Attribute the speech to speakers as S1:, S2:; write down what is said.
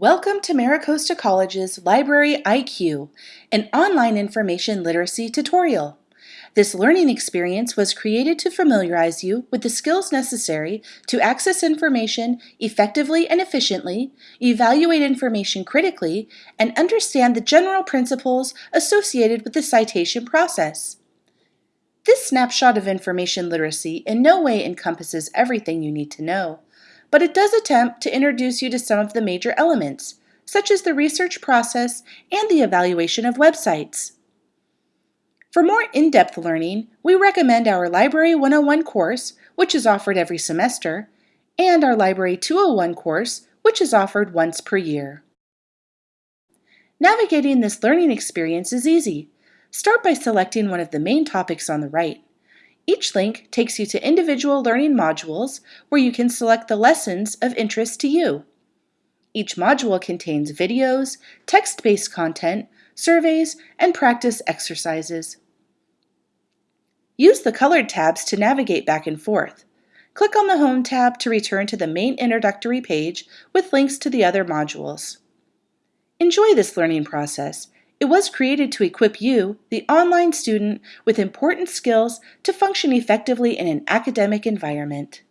S1: Welcome to MiraCosta College's Library IQ, an online information literacy tutorial. This learning experience was created to familiarize you with the skills necessary to access information effectively and efficiently, evaluate information critically, and understand the general principles associated with the citation process. This snapshot of information literacy in no way encompasses everything you need to know but it does attempt to introduce you to some of the major elements, such as the research process and the evaluation of websites. For more in-depth learning, we recommend our Library 101 course, which is offered every semester, and our Library 201 course, which is offered once per year. Navigating this learning experience is easy. Start by selecting one of the main topics on the right. Each link takes you to individual learning modules where you can select the lessons of interest to you. Each module contains videos, text-based content, surveys, and practice exercises. Use the colored tabs to navigate back and forth. Click on the Home tab to return to the main introductory page with links to the other modules. Enjoy this learning process it was created to equip you, the online student, with important skills to function effectively in an academic environment.